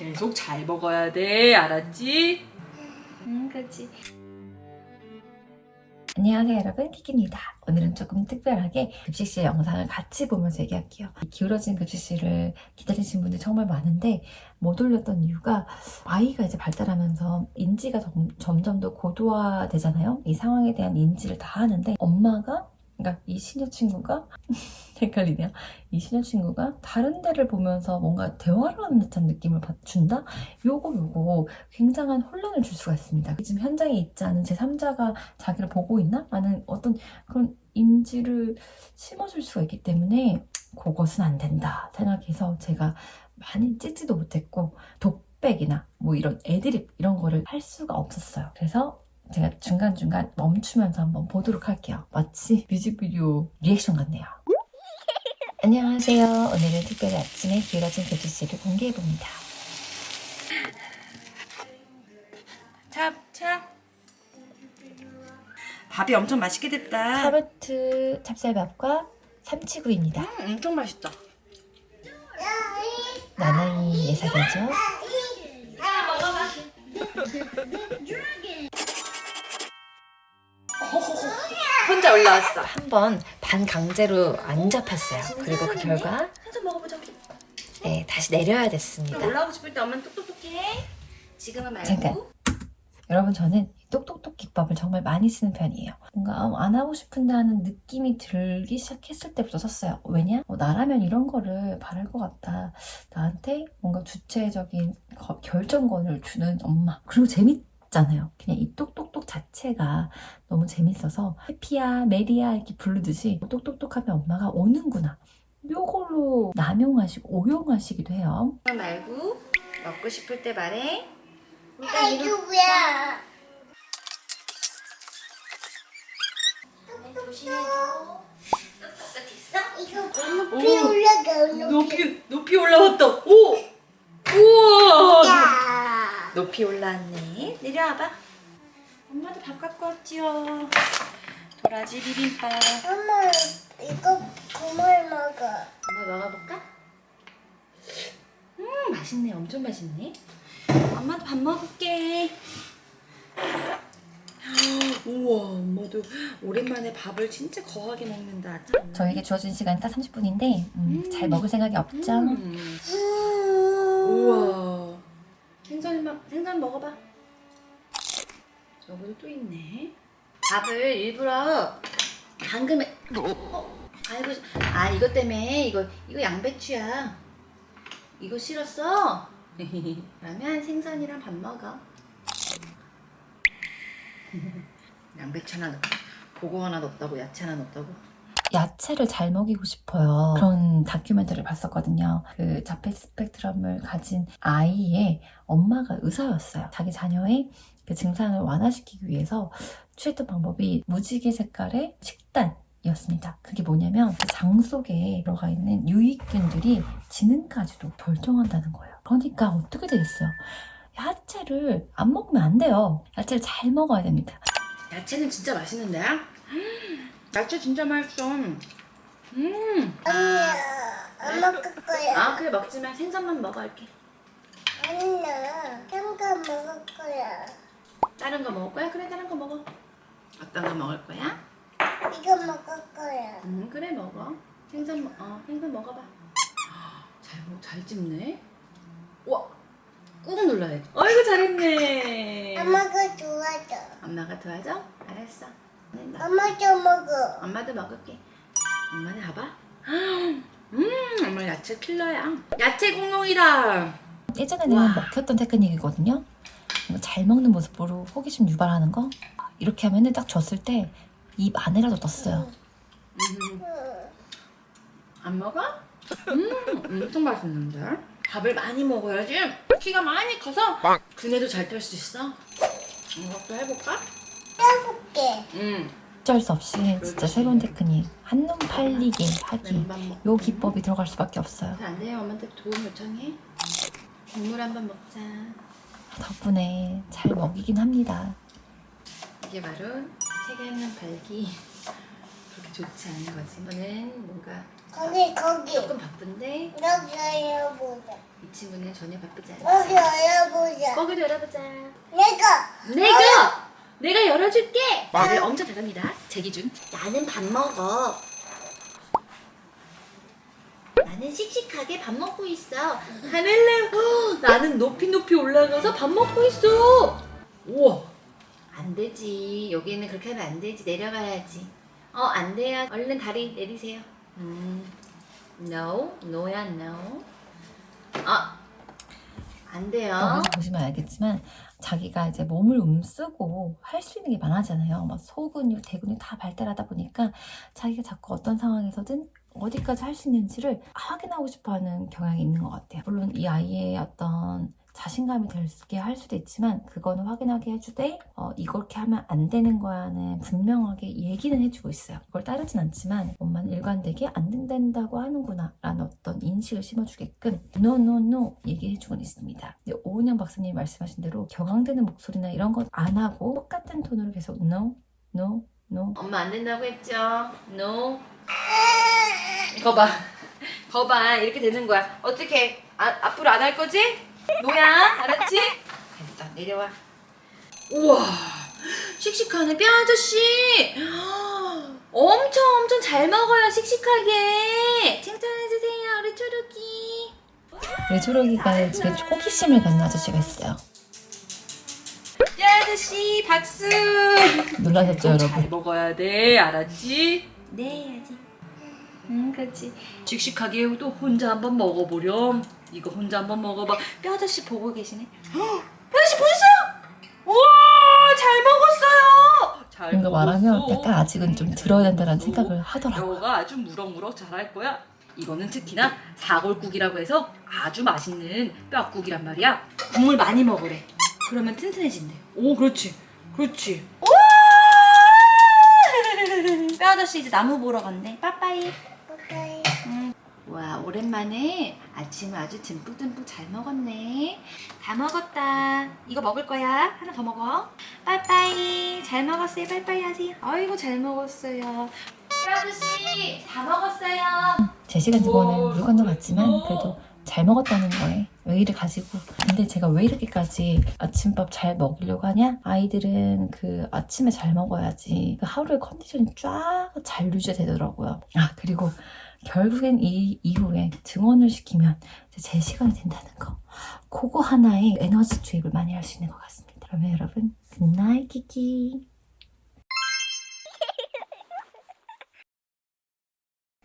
계속 잘 먹어야 돼. 알았지? 응, 그렇지. 안녕하세요 여러분 키키입니다 오늘은 조금 특별하게 급식실 영상을 같이 보면서 얘기할게요 기울어진 급식실을 기다리신 분들 정말 많은데 못 올렸던 이유가 아이가 이제 발달하면서 인지가 점, 점점 더 고도화되잖아요 이 상황에 대한 인지를 다 하는데 엄마가 그러니까 이 시녀 친구가 헷갈리네요. 이 시녀 친구가 다른 데를 보면서 뭔가 대화를 하는 듯한 느낌을 받- 준다? 요거 요거 굉장한 혼란을 줄 수가 있습니다. 지금 현장에 있지 않은 제3자가 자기를 보고 있나? 라는 어떤 그런 인지를 심어줄 수가 있기 때문에 그것은 안 된다 생각해서 제가 많이 찢지도 못했고 독백이나 뭐 이런 애드립 이런 거를 할 수가 없었어요. 그래서 제가 중간중간 멈추면서 한번 보도록 할게요. 마치 뮤직비디오 리액션 같네요. 안녕하세요. 오늘은 특별히 아침에 기울어진 교실을 공개해봅니다. 자, 자. 밥이 엄청 맛있게 됐다. 카로트 찹쌀밥과 삼치구이입니다. 음, 엄청 맛있다. 나나이 예사되죠? 올라왔어. 한 번 반 강제로 안 잡혔어요. 그리고 그 결과 한 잔 먹어보자. 네, 다시 내려야 됐습니다. 올라오고 싶을 때 엄마는 똑똑똑해. 지금은 말고. 잠깐. 여러분 저는 똑똑똑 기법을 정말 많이 쓰는 편이에요. 뭔가 안 하고 싶은다는 느낌이 들기 시작했을 때부터 썼어요. 왜냐? 어, 나라면 이런 거를 바랄 것 같다. 나한테 뭔가 주체적인 거- 결정권을 주는 엄마. 그리고 재밌 잖아요. 그냥 이 똑똑똑 자체가 너무 재밌어서 해피야, 메리야 이렇게 부르듯이 똑똑똑 하면 엄마가 오는구나. 요걸로 남용하시고 오용하시기도 해요. 말고 먹고 싶을 때 말해. 아이고야. 이거 높이 올라가. 높이 높이 올라왔다. 오. 높이 올라왔네. 내려와봐. 엄마도 밥 갖고 왔지요. 도라지 비빔밥. 엄마 이거 그만 먹어. 엄마 먹어볼까? 음 맛있네. 엄청 맛있네. 엄마도 밥 먹을게. 우와 엄마도 오랜만에 밥을 진짜 거하게 먹는다. 저에게 주어진 시간이 딱 30분인데 음. 잘 먹을 생각이 없죠? 음. 우와. 생선 먹어봐. 여기도 또 있네. 밥을 일부러 방금에. 어? 아이고, 아 이것 때문에 이거 이거 양배추야. 이거 싫었어? 그러면 생선이랑 밥 먹어. 양배추 하나 넣고 고거 하나 넣었다고 야채 하나 넣었다고. 야채를 잘 먹이고 싶어요. 그런 다큐멘터리를 봤었거든요. 그 자폐 스펙트럼을 가진 아이의 엄마가 의사였어요. 자기 자녀의 그 증상을 완화시키기 위해서 취했던 방법이 무지개 색깔의 식단 이었습니다. 그게 뭐냐면 그장 속에 들어가 있는 유익균들이 지능까지도 결정한다는 거예요. 그러니까 어떻게 되겠어요? 야채를 안 먹으면 안 돼요. 야채를 잘 먹어야 됩니다. 야채는 진짜 맛있는데? 야채 진짜 맛있어. 음. 아니야. 안 먹을 거야. 아 그래 먹지만 생선만 먹어 할게. 아니야. 잠깐 먹을 거야. 다른 거 먹을 거야? 그래 다른 거 먹어. 어떤 거 먹을 거야? 이거 먹을 거야. 음 그래 먹어. 생선 먹- 어 생선 먹어봐. 잘잘 찝네. 와. 꾹 눌러야 돼. 어이구 잘했네. 엄마가 좋아져. 엄마가 도와줘? 알았어. 엄마도 먹어. 엄마도 먹을게. 엄마는 봐봐. 음, 엄마 야채 킬러야. 야채 공룡이다. 예전에는 와. 먹혔던 테크닉이거든요. 잘 먹는 모습으로 호기심 유발하는 거. 이렇게 하면은 딱 줬을 때 입 안에라도 떴어요. 음, 응. 안 먹어? 음, 엄청 맛있는데? 밥을 많이 먹어야지 키가 많이 커서 그네도 잘 탈 수 있어. 이것도 해볼까? 해볼게. 응. 어쩔 수 없이 진짜 새로운 테크닉 한눈 팔리게 하기. 먹. 요 기법이 들어갈 수밖에 없어요. 안 돼요. 엄마한테 도움 요청해. 국물 한번 먹자. 덕분에 잘 먹이긴 합니다. 이게 바로 책에 있는 발기 그렇게 좋지 않은 거지. 너는 뭔가 거기 거기 조금 바쁜데 여기 열어보자 이 친구는 전혀 바쁘지 않아. 여기 열어보자 거기도 열어보자. 내가 내가 내가 열어줄게. 말을 엄청 잘합니다. 제 기준. 나는 밥 먹어. 나는 씩씩하게 밥 먹고 있어. 하늘래. 헉, 나는 높이 높이 올라가서 밥 먹고 있어. 우와. 안 되지. 여기는 그렇게 하면 안 되지. 내려가야지. 어, 안 돼요. 얼른 다리 내리세요. 음. No. no야 no. 아. 안 돼요. 보시면 알겠지만 자기가 이제 몸을 움쓰고 할 수 있는 게 많아잖아요. 막 소근육, 대근육 다 발달하다 보니까 자기가 자꾸 어떤 상황에서든 어디까지 할 수 있는지를 확인하고 싶어하는 경향이 있는 것 같아요. 물론 이 아이의 어떤 자신감이 들게 할 수도 있지만 그거는 확인하게 해주되 어, 이렇게 하면 안 되는 거야는 분명하게 얘기는 해주고 있어요. 그걸 따르진 않지만 엄마는 일관되게 안 된다고 하는구나 라는 어떤 인식을 심어주게끔 no no no 얘기해주곤 있습니다. 오은영 박사님이 말씀하신 대로 격앙되는 목소리나 이런 것안 하고 똑같은 톤으로 계속 no no no 엄마 안 된다고 했죠? No. 거봐. 거봐. 이렇게 되는 거야. 어떻게? 아, 앞으로 안 할 거지? 노야. 알았지? 됐다. 내려와. 우와. 씩씩하네. 뼈 아저씨. 엄청 엄청 잘 먹어요. 씩씩하게. 칭찬해주세요. 우리 초록이. 우리 초록이가 집에 호기심을 갖는 아저씨가 있어요. 뼈 아저씨 박수. 놀라셨죠 잘 여러분? 먹어야 돼. 알았지? 네, 해야지. 응, 그렇지. 씩씩하게 또 혼자 한번 먹어보렴. 이거 혼자 한번 먹어봐. 뼈 아저씨 보고 계시네. 헉, 뼈 아저씨 보셨어요? 우와, 잘 먹었어요. 잘 뭔가 말하면. 약간 아직은 좀 들어야 된다는 생각을 하더라고요. 뼈가 아주 무럭무럭 자랄 거야. 이거는 특히나 사골국이라고 해서 아주 맛있는 뼈국이란 말이야. 국물 많이 먹으래. 그러면 튼튼해진대. 오, 그렇지. 그렇지. 우와! 뼈 아저씨 이제 나무 보러 간대. 빠빠이. 오랜만에 아침을 아주 듬뿍듬뿍 잘 먹었네. 다 먹었다. 이거 먹을 거야. 하나 더 먹어. 빠빠이. 잘 먹었어요. 빠빠이 하세요. 아이고, 잘 먹었어요. 뼈 아저씨, 다 먹었어요. 제 시간 집어오는 물건도 같지만 그래도 잘 먹었다는 거에 의의를 가지고 근데 제가 왜 이렇게까지 아침밥 잘 먹이려고 하냐? 아이들은 그 아침에 잘 먹어야지 그 하루의 컨디션이 쫙 잘 유지되더라고요 아 그리고 결국엔 이 이후에 등원을 시키면 제 시간이 된다는 거. 그거 하나에 에너지 투입을 많이 할 수 있는 것 같습니다. 그러면 여러분 good night 키키